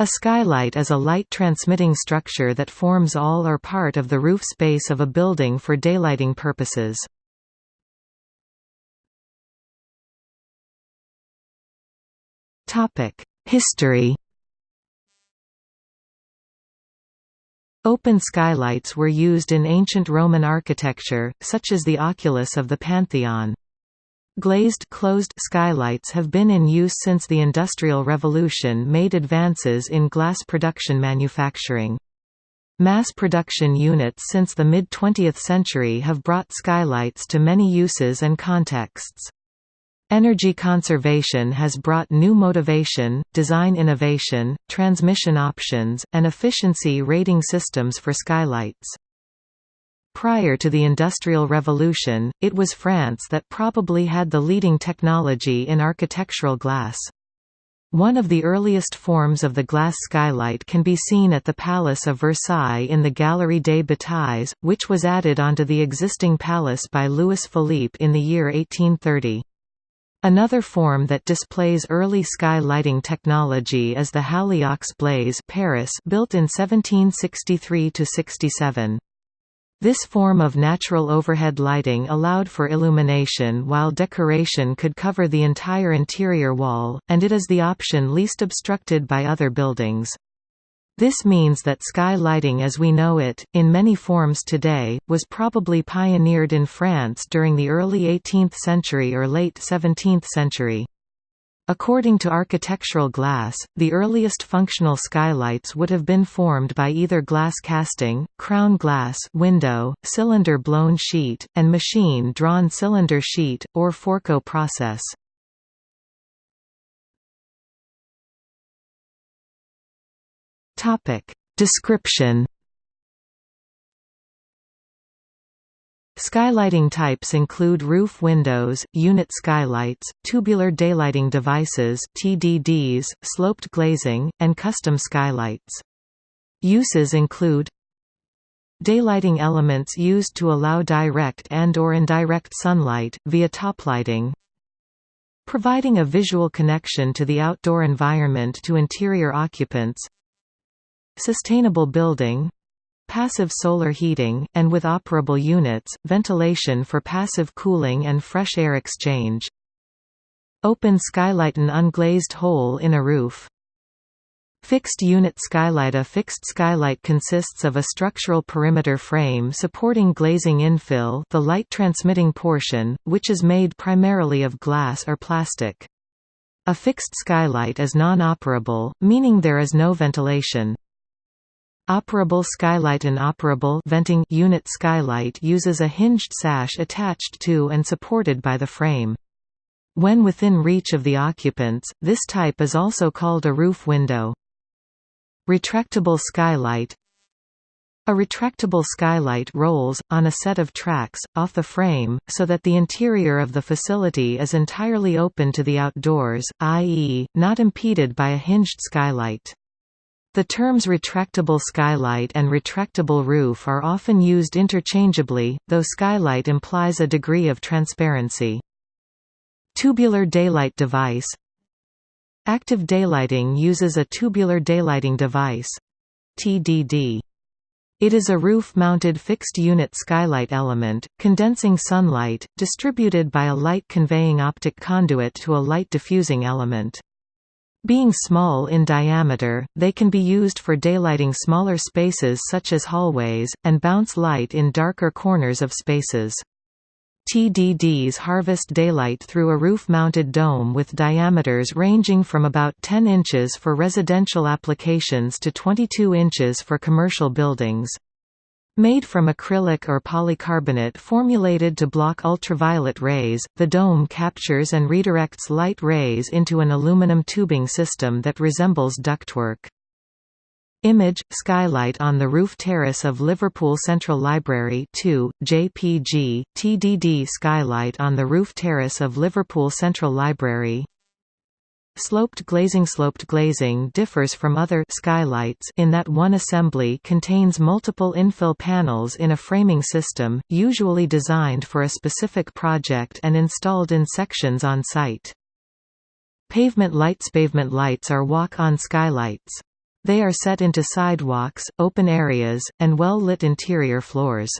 A skylight is a light-transmitting structure that forms all or part of the roof space of a building for daylighting purposes. History Open skylights were used in ancient Roman architecture, such as the oculus of the Pantheon. Glazed closed skylights have been in use since the Industrial Revolution made advances in glass production manufacturing. Mass production units since the mid-20th century have brought skylights to many uses and contexts. Energy conservation has brought new motivation, design innovation, transmission options, and efficiency rating systems for skylights. Prior to the Industrial Revolution, it was France that probably had the leading technology in architectural glass. One of the earliest forms of the glass skylight can be seen at the Palace of Versailles in the Galerie des Batailles, which was added onto the existing palace by Louis Philippe in the year 1830. Another form that displays early sky lighting technology is the Halle aux Blés Paris built in 1763–67. This form of natural overhead lighting allowed for illumination while decoration could cover the entire interior wall, and it is the option least obstructed by other buildings. This means that sky lighting as we know it, in many forms today, was probably pioneered in France during the early 18th century or late 17th century. According to architectural glass, the earliest functional skylights would have been formed by either glass casting, crown glass window, cylinder-blown sheet, and machine-drawn cylinder sheet, or Fourcault process. Description Skylighting types include roof windows, unit skylights, tubular daylighting devices TDDs, sloped glazing, and custom skylights. Uses include Daylighting elements used to allow direct and or indirect sunlight, via toplighting Providing a visual connection to the outdoor environment to interior occupants Sustainable building passive solar heating, and with operable units, ventilation for passive cooling and fresh air exchange. Open skylight An unglazed hole in a roof. Fixed unit skylight A fixed skylight consists of a structural perimeter frame supporting glazing infill the light transmitting portion, which is made primarily of glass or plastic. A fixed skylight is non-operable, meaning there is no ventilation. Operable skylight An operable venting unit skylight uses a hinged sash attached to and supported by the frame. When within reach of the occupants, this type is also called a roof window. Retractable skylight A retractable skylight rolls, on a set of tracks, off the frame, so that the interior of the facility is entirely open to the outdoors, i.e., not impeded by a hinged skylight. The terms retractable skylight and retractable roof are often used interchangeably, though skylight implies a degree of transparency. Tubular daylight device Active daylighting uses a tubular daylighting device TDD. It is a roof-mounted fixed-unit skylight element, condensing sunlight, distributed by a light-conveying optic conduit to a light-diffusing element. Being small in diameter, they can be used for daylighting smaller spaces such as hallways, and bounce light in darker corners of spaces. TDDs harvest daylight through a roof-mounted dome with diameters ranging from about 10 inches for residential applications to 22 inches for commercial buildings. Made from acrylic or polycarbonate formulated to block ultraviolet rays, the dome captures and redirects light rays into an aluminum tubing system that resembles ductwork. Image – Skylight on the roof terrace of Liverpool Central Library 2, JPG, TDD Skylight on the roof terrace of Liverpool Central Library Sloped glazing Sloped glazing differs from other skylights in that one assembly contains multiple infill panels in a framing system, usually designed for a specific project and installed in sections on site. Pavement lights Pavement lights are walk-on skylights. They are set into sidewalks, open areas, and well-lit interior floors.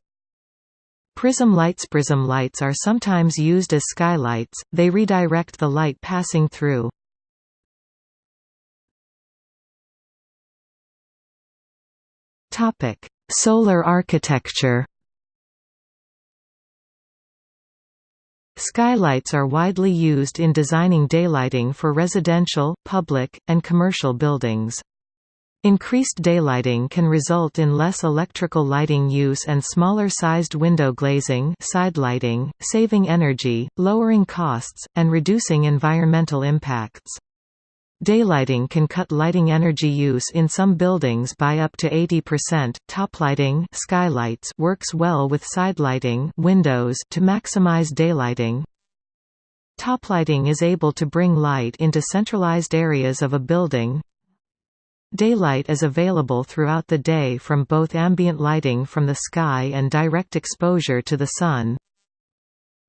Prism lights Prism lights are sometimes used as skylights, they redirect the light passing through. Solar architecture Skylights are widely used in designing daylighting for residential, public, and commercial buildings. Increased daylighting can result in less electrical lighting use and smaller-sized window glazing side lighting, saving energy, lowering costs, and reducing environmental impacts. Daylighting can cut lighting energy use in some buildings by up to 80%. Toplighting skylights works well with side lighting windows to maximize daylighting. Toplighting is able to bring light into centralized areas of a building, Daylight is available throughout the day from both ambient lighting from the sky and direct exposure to the sun.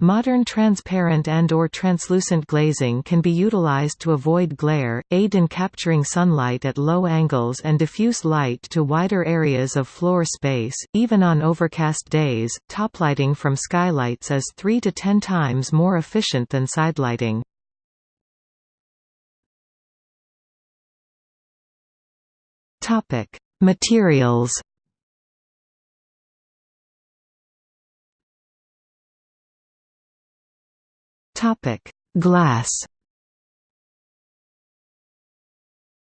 Modern transparent and or translucent glazing can be utilized to avoid glare, aid in capturing sunlight at low angles and diffuse light to wider areas of floor space, even on overcast days. Toplighting from skylights is 3 to 10 times more efficient than sidelighting. Topic: Materials. Topic: Glass.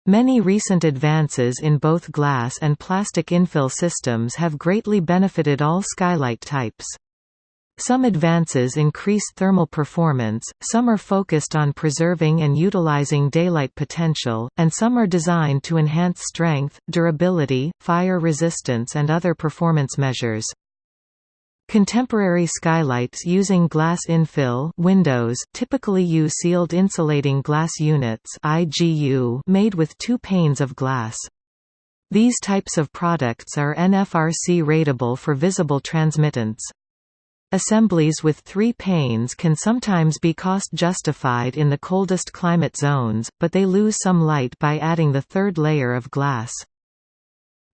Many recent advances in both glass and plastic infill systems have greatly benefited all skylight types. Some advances increase thermal performance, some are focused on preserving and utilizing daylight potential, and some are designed to enhance strength, durability, fire resistance and other performance measures. Contemporary skylights using glass infill windows typically use sealed insulating glass units IGU made with two panes of glass. These types of products are NFRC rateable for visible transmittance. Assemblies with three panes can sometimes be cost-justified in the coldest climate zones, but they lose some light by adding the third layer of glass.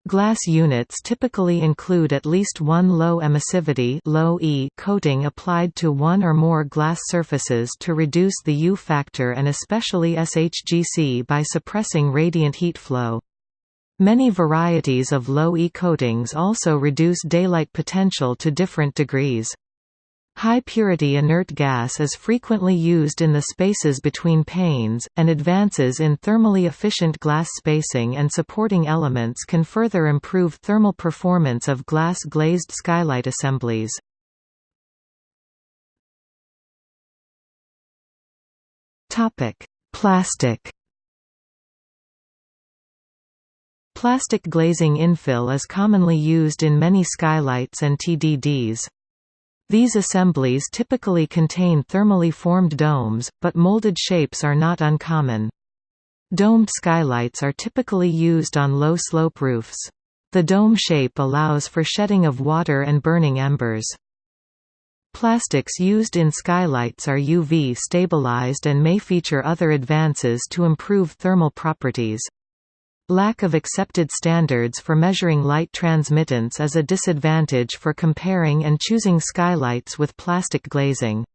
Glass units typically include at least one low emissivity low e coating applied to one or more glass surfaces to reduce the U factor and especially SHGC by suppressing radiant heat flow. Many varieties of low E coatings also reduce daylight potential to different degrees. High-purity inert gas is frequently used in the spaces between panes, and advances in thermally efficient glass spacing and supporting elements can further improve thermal performance of glass-glazed skylight assemblies. Plastic Plastic glazing infill is commonly used in many skylights and TDDs. These assemblies typically contain thermally formed domes, but molded shapes are not uncommon. Domed skylights are typically used on low-slope roofs. The dome shape allows for shedding of water and burning embers. Plastics used in skylights are UV stabilized and may feature other advances to improve thermal properties. Lack of accepted standards for measuring light transmittance is a disadvantage for comparing and choosing skylights with plastic glazing.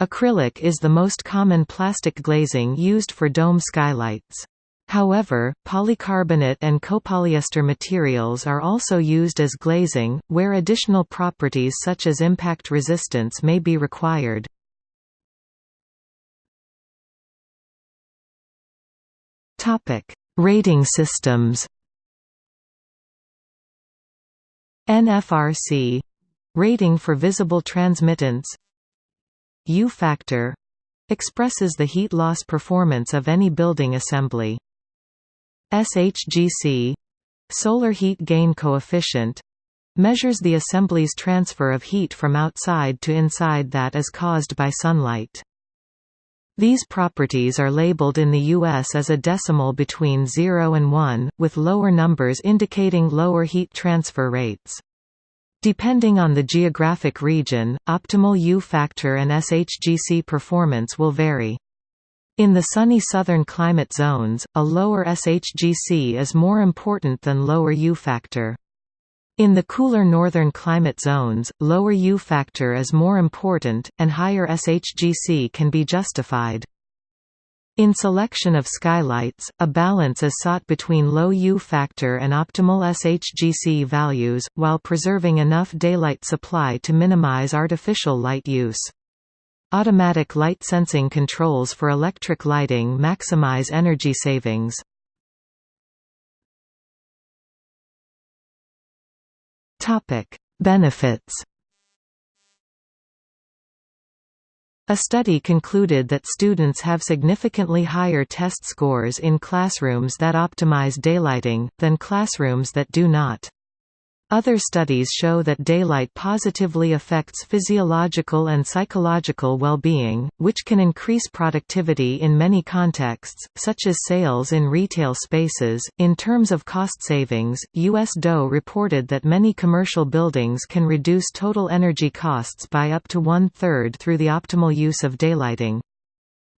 Acrylic is the most common plastic glazing used for dome skylights. However, polycarbonate and copolyester materials are also used as glazing, where additional properties such as impact resistance may be required. Rating systems NFRC rating for visible transmittance U factor expresses the heat loss performance of any building assembly. SHGC solar heat gain coefficient measures the assembly's transfer of heat from outside to inside that is caused by sunlight. These properties are labeled in the U.S. as a decimal between 0 and 1, with lower numbers indicating lower heat transfer rates. Depending on the geographic region, optimal U factor and SHGC performance will vary. In the sunny southern climate zones, a lower SHGC is more important than lower U factor. In the cooler northern climate zones, lower U factor is more important, and higher SHGC can be justified. In selection of skylights, a balance is sought between low U factor and optimal SHGC values, while preserving enough daylight supply to minimize artificial light use. Automatic light sensing controls for electric lighting maximize energy savings. Topic: Benefits. A study concluded that students have significantly higher test scores in classrooms that optimize daylighting, than classrooms that do not. Other studies show that daylight positively affects physiological and psychological well-being, which can increase productivity in many contexts, such as sales in retail spaces. In terms of cost savings, US DOE reported that many commercial buildings can reduce total energy costs by up to one-third through the optimal use of daylighting.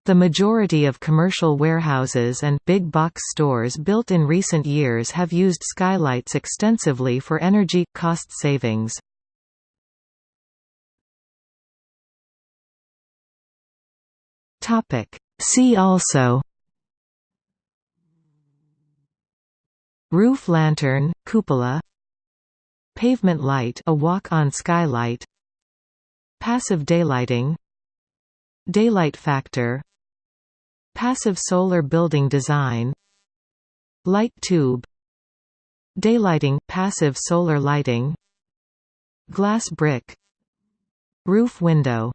The majority of commercial warehouses and big box stores built in recent years have used skylights extensively for energy cost savings. Topic: See also Roof lantern, cupola. Pavement light a walk-on skylight. Passive daylighting. Daylight factor Passive solar building design Light tube Daylighting – passive solar lighting Glass brick Roof window